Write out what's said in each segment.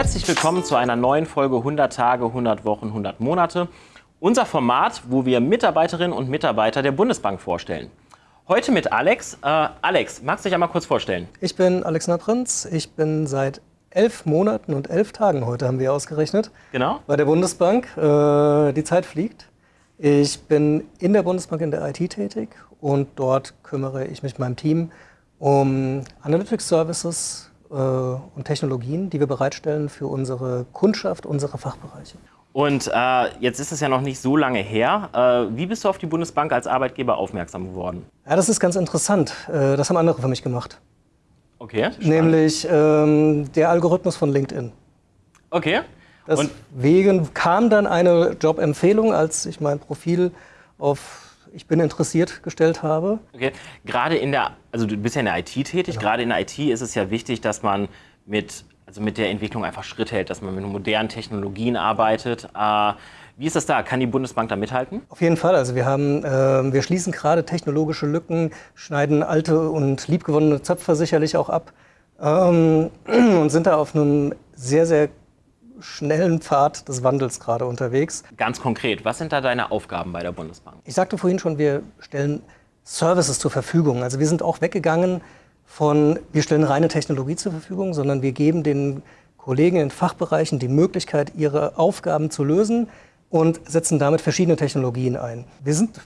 Herzlich willkommen zu einer neuen Folge 100 Tage, 100 Wochen, 100 Monate. Unser Format, wo wir Mitarbeiterinnen und Mitarbeiter der Bundesbank vorstellen. Heute mit Alex. Äh, Alex, magst du dich einmal kurz vorstellen? Ich bin Alexander Prinz. Ich bin seit elf Monaten und elf Tagen heute, haben wir ausgerechnet, Genau. bei der Bundesbank. Äh, die Zeit fliegt. Ich bin in der Bundesbank in der IT tätig und dort kümmere ich mich mit meinem Team um Analytics Services und Technologien, die wir bereitstellen für unsere Kundschaft, unsere Fachbereiche. Und äh, jetzt ist es ja noch nicht so lange her. Äh, wie bist du auf die Bundesbank als Arbeitgeber aufmerksam geworden? Ja, das ist ganz interessant. Äh, das haben andere für mich gemacht. Okay. spannend. Nämlich ähm, der Algorithmus von LinkedIn. Okay. Und Deswegen kam dann eine Jobempfehlung, als ich mein Profil auf Ich bin interessiert gestellt habe. Okay. Gerade in der, also du bist ja in der IT tätig, gerade in der IT ist es ja wichtig, dass man mit, also mit der Entwicklung einfach Schritt hält, dass man mit modernen Technologien arbeitet. Äh, wie ist das da? Kann die Bundesbank da mithalten? Auf jeden Fall. Also wir haben, ähm, wir schließen gerade technologische Lücken, schneiden alte und liebgewonnene Zöpfe sicherlich auch ab ähm, und sind da auf einem sehr, sehr schnellen Pfad des Wandels gerade unterwegs. Ganz konkret, was sind da deine Aufgaben bei der Bundesbank? Ich sagte vorhin schon, wir stellen Services zur Verfügung. Also wir sind auch weggegangen von, wir stellen reine Technologie zur Verfügung, sondern wir geben den Kollegen in Fachbereichen die Möglichkeit, ihre Aufgaben zu lösen und setzen damit verschiedene Technologien ein. Wir sind,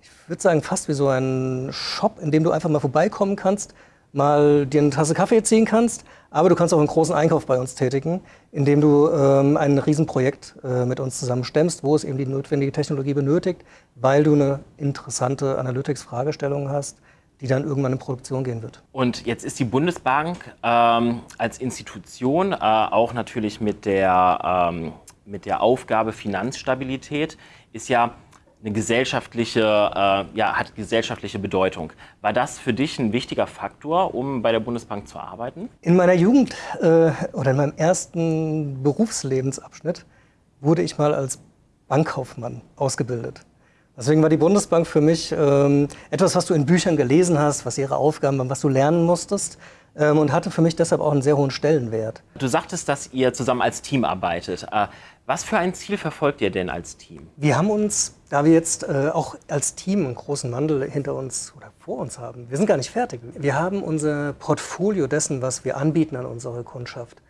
ich würde sagen, fast wie so ein Shop, in dem du einfach mal vorbeikommen kannst, mal dir eine Tasse Kaffee ziehen kannst, aber du kannst auch einen großen Einkauf bei uns tätigen, indem du ähm, ein Riesenprojekt äh, mit uns zusammen stemmst, wo es eben die notwendige Technologie benötigt, weil du eine interessante Analytics-Fragestellung hast, die dann irgendwann in Produktion gehen wird. Und jetzt ist die Bundesbank ähm, als Institution äh, auch natürlich mit der, ähm, mit der Aufgabe Finanzstabilität ist ja eine gesellschaftliche, äh, ja, hat gesellschaftliche Bedeutung. War das für dich ein wichtiger Faktor, um bei der Bundesbank zu arbeiten? In meiner Jugend äh, oder in meinem ersten Berufslebensabschnitt wurde ich mal als Bankkaufmann ausgebildet. Deswegen war die Bundesbank für mich ähm, etwas, was du in Büchern gelesen hast, was ihre Aufgaben waren, was du lernen musstest ähm, und hatte für mich deshalb auch einen sehr hohen Stellenwert. Du sagtest, dass ihr zusammen als Team arbeitet. Äh, was für ein Ziel verfolgt ihr denn als Team? Wir haben uns, da wir jetzt äh, auch als Team einen großen Wandel hinter uns oder vor uns haben, wir sind gar nicht fertig. Wir haben unser Portfolio dessen, was wir anbieten an unsere Kundschaft,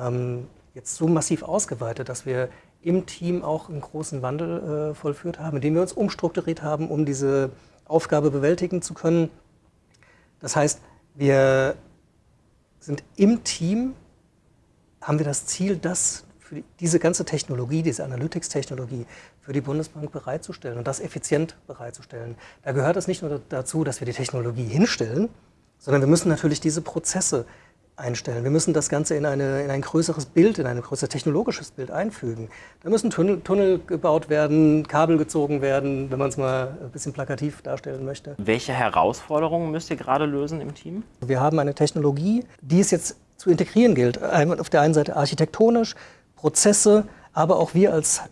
ähm, jetzt so massiv ausgeweitet, dass wir im Team auch einen großen Wandel äh, vollführt haben, indem wir uns umstrukturiert haben, um diese Aufgabe bewältigen zu können. Das heißt, wir sind im Team, haben wir das Ziel, das für die, diese ganze Technologie, diese Analytics-Technologie für die Bundesbank bereitzustellen und das effizient bereitzustellen. Da gehört es nicht nur dazu, dass wir die Technologie hinstellen, sondern wir müssen natürlich diese Prozesse einstellen. Wir müssen das Ganze in, eine, in ein größeres Bild, in ein größeres technologisches Bild einfügen. Da müssen Tunnel, Tunnel gebaut werden, Kabel gezogen werden, wenn man es mal ein bisschen plakativ darstellen möchte. Welche Herausforderungen müsst ihr gerade lösen im Team? Wir haben eine Technologie, die es jetzt zu integrieren gilt. Auf der einen Seite architektonisch, Prozesse, aber auch wir als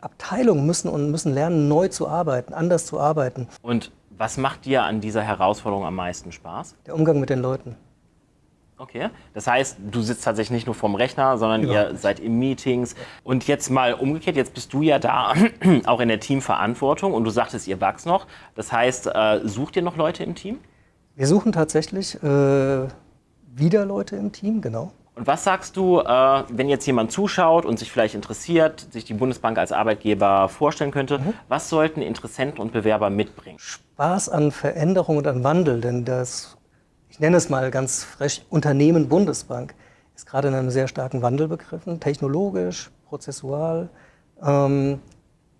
Abteilung müssen und müssen lernen, neu zu arbeiten, anders zu arbeiten. Und was macht dir an dieser Herausforderung am meisten Spaß? Der Umgang mit den Leuten. Okay, das heißt, du sitzt tatsächlich nicht nur vorm Rechner, sondern Überhaupt ihr seid in Meetings. Und jetzt mal umgekehrt, jetzt bist du ja da auch in der Teamverantwortung und du sagtest, ihr wachst noch. Das heißt, äh, sucht ihr noch Leute im Team? Wir suchen tatsächlich äh, wieder Leute im Team, genau. Und was sagst du, äh, wenn jetzt jemand zuschaut und sich vielleicht interessiert, sich die Bundesbank als Arbeitgeber vorstellen könnte, was sollten Interessenten und Bewerber mitbringen? Spaß an Veränderung und an Wandel, denn das, ich nenne es mal ganz frech, Unternehmen Bundesbank ist gerade in einem sehr starken Wandel begriffen, technologisch, prozessual. Ähm,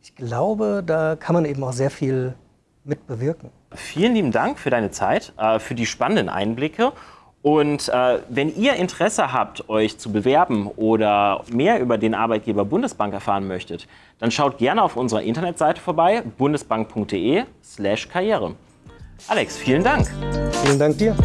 ich glaube, da kann man eben auch sehr viel mit bewirken. Vielen lieben Dank für deine Zeit, äh, für die spannenden Einblicke. Und äh, wenn ihr Interesse habt, euch zu bewerben oder mehr über den Arbeitgeber Bundesbank erfahren möchtet, dann schaut gerne auf unserer Internetseite vorbei, bundesbank.de/karriere. Alex, vielen Dank. Vielen Dank dir.